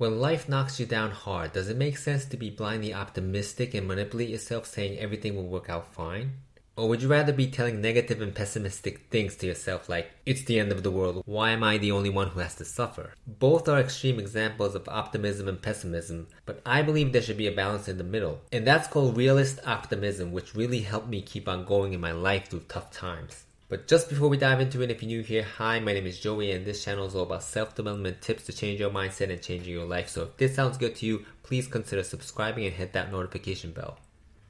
When life knocks you down hard, does it make sense to be blindly optimistic and manipulate yourself saying everything will work out fine? Or would you rather be telling negative and pessimistic things to yourself like, it's the end of the world, why am I the only one who has to suffer? Both are extreme examples of optimism and pessimism, but I believe there should be a balance in the middle. And that's called realist optimism, which really helped me keep on going in my life through tough times. But just before we dive into it, if you're new here, hi, my name is Joey, and this channel is all about self development tips to change your mindset and changing your life. So if this sounds good to you, please consider subscribing and hit that notification bell.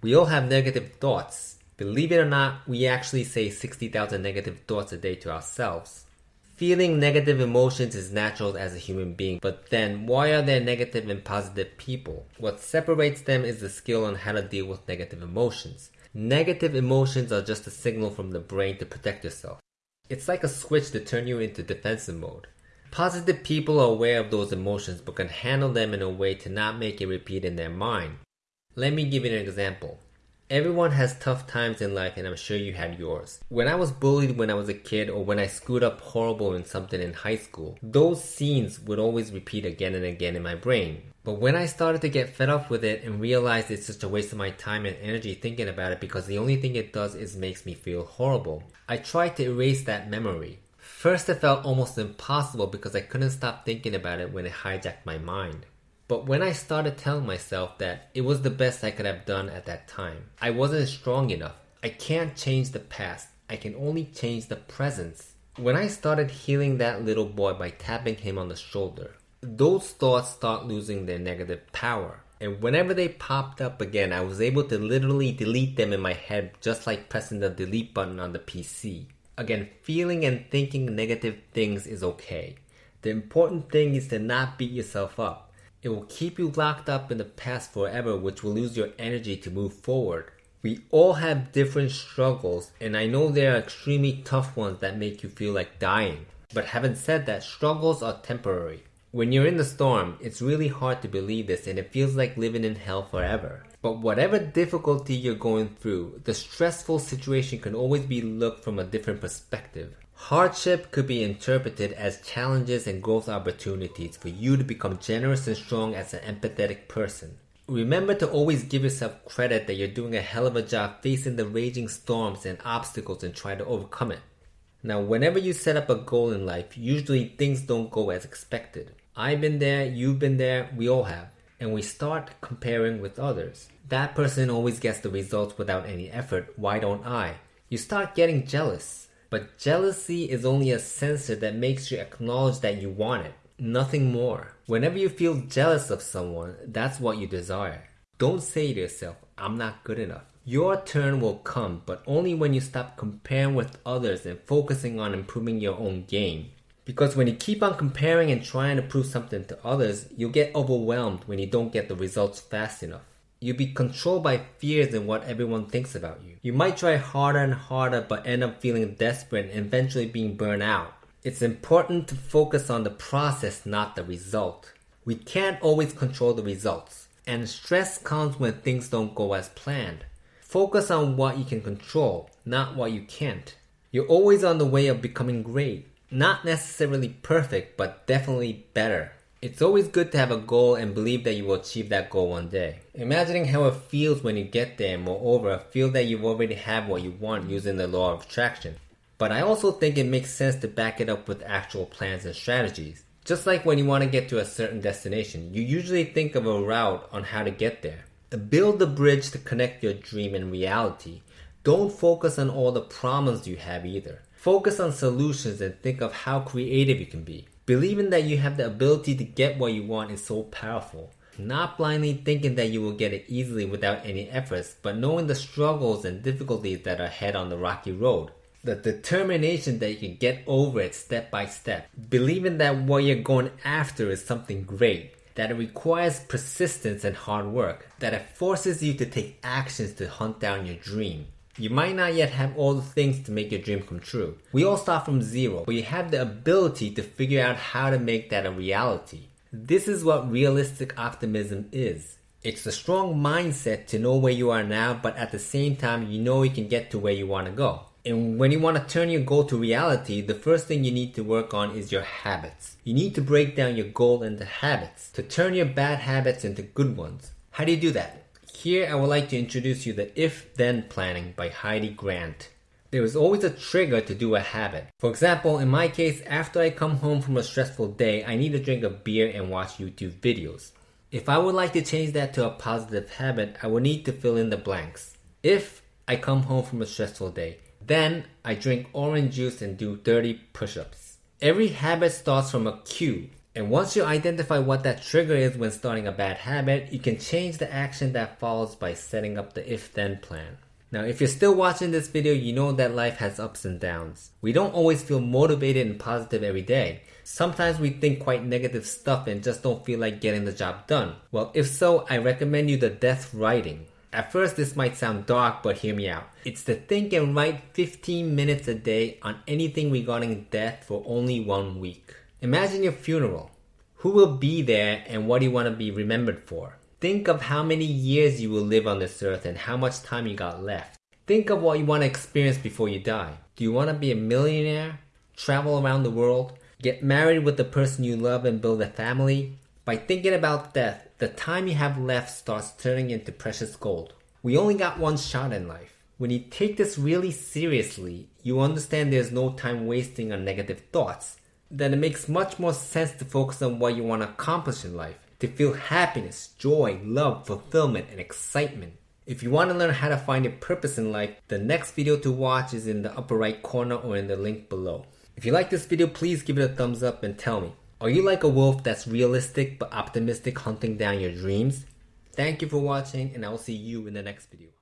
We all have negative thoughts. Believe it or not, we actually say 60,000 negative thoughts a day to ourselves. Feeling negative emotions is natural as a human being, but then why are there negative and positive people? What separates them is the skill on how to deal with negative emotions. Negative emotions are just a signal from the brain to protect yourself. It's like a switch to turn you into defensive mode. Positive people are aware of those emotions but can handle them in a way to not make it repeat in their mind. Let me give you an example. Everyone has tough times in life and I'm sure you had yours. When I was bullied when I was a kid or when I screwed up horrible in something in high school, those scenes would always repeat again and again in my brain. But when I started to get fed up with it and realized it's just a waste of my time and energy thinking about it because the only thing it does is makes me feel horrible, I tried to erase that memory. First it felt almost impossible because I couldn't stop thinking about it when it hijacked my mind. But when I started telling myself that it was the best I could have done at that time, I wasn't strong enough. I can't change the past. I can only change the present. When I started healing that little boy by tapping him on the shoulder, those thoughts start losing their negative power. And whenever they popped up again, I was able to literally delete them in my head just like pressing the delete button on the PC. Again, feeling and thinking negative things is okay. The important thing is to not beat yourself up. It will keep you locked up in the past forever, which will lose your energy to move forward. We all have different struggles, and I know there are extremely tough ones that make you feel like dying. But having said that, struggles are temporary. When you're in the storm, it's really hard to believe this and it feels like living in hell forever. But whatever difficulty you're going through, the stressful situation can always be looked from a different perspective. Hardship could be interpreted as challenges and growth opportunities for you to become generous and strong as an empathetic person. Remember to always give yourself credit that you're doing a hell of a job facing the raging storms and obstacles and try to overcome it. Now, whenever you set up a goal in life, usually things don't go as expected. I've been there, you've been there, we all have. And we start comparing with others. That person always gets the results without any effort, why don't I? You start getting jealous. But jealousy is only a sensor that makes you acknowledge that you want it, nothing more. Whenever you feel jealous of someone, that's what you desire. Don't say to yourself, I'm not good enough. Your turn will come, but only when you stop comparing with others and focusing on improving your own game. Because when you keep on comparing and trying to prove something to others, you'll get overwhelmed when you don't get the results fast enough. You'll be controlled by fears and what everyone thinks about you. You might try harder and harder but end up feeling desperate and eventually being burned out. It's important to focus on the process, not the result. We can't always control the results, and stress comes when things don't go as planned. Focus on what you can control, not what you can't. You're always on the way of becoming great. Not necessarily perfect, but definitely better. It's always good to have a goal and believe that you will achieve that goal one day. Imagining how it feels when you get there and moreover, feel that you already have what you want using the law of attraction. But I also think it makes sense to back it up with actual plans and strategies. Just like when you want to get to a certain destination, you usually think of a route on how to get there. Build the bridge to connect your dream and reality. Don't focus on all the problems you have either. Focus on solutions and think of how creative you can be. Believing that you have the ability to get what you want is so powerful. Not blindly thinking that you will get it easily without any efforts, but knowing the struggles and difficulties that are ahead on the rocky road. The determination that you can get over it step by step. Believing that what you're going after is something great. That it requires persistence and hard work. That it forces you to take actions to hunt down your dream. You might not yet have all the things to make your dream come true. We all start from zero, but you have the ability to figure out how to make that a reality. This is what realistic optimism is. It's a strong mindset to know where you are now, but at the same time, you know you can get to where you want to go. And when you want to turn your goal to reality, the first thing you need to work on is your habits. You need to break down your goal into habits to turn your bad habits into good ones. How do you do that? Here I would like to introduce you the If Then Planning by Heidi Grant. There is always a trigger to do a habit. For example, in my case, after I come home from a stressful day, I need to drink a beer and watch YouTube videos. If I would like to change that to a positive habit, I would need to fill in the blanks. If I come home from a stressful day, then I drink orange juice and do 30 push ups. Every habit starts from a cue. And once you identify what that trigger is when starting a bad habit, you can change the action that follows by setting up the if then plan. Now, if you're still watching this video, you know that life has ups and downs. We don't always feel motivated and positive every day. Sometimes we think quite negative stuff and just don't feel like getting the job done. Well, if so, I recommend you the death writing. At first, this might sound dark, but hear me out. It's to think and write 15 minutes a day on anything regarding death for only one week. Imagine your funeral. Who will be there and what do you want to be remembered for? Think of how many years you will live on this earth and how much time you got left. Think of what you want to experience before you die. Do you want to be a millionaire? Travel around the world? Get married with the person you love and build a family? By thinking about death, the time you have left starts turning into precious gold. We only got one shot in life. When you take this really seriously, you understand there's no time wasting on negative thoughts. Then it makes much more sense to focus on what you want to accomplish in life, to feel happiness, joy, love, fulfillment, and excitement. If you want to learn how to find your purpose in life, the next video to watch is in the upper right corner or in the link below. If you like this video, please give it a thumbs up and tell me, are you like a wolf that's realistic but optimistic hunting down your dreams? Thank you for watching and I will see you in the next video.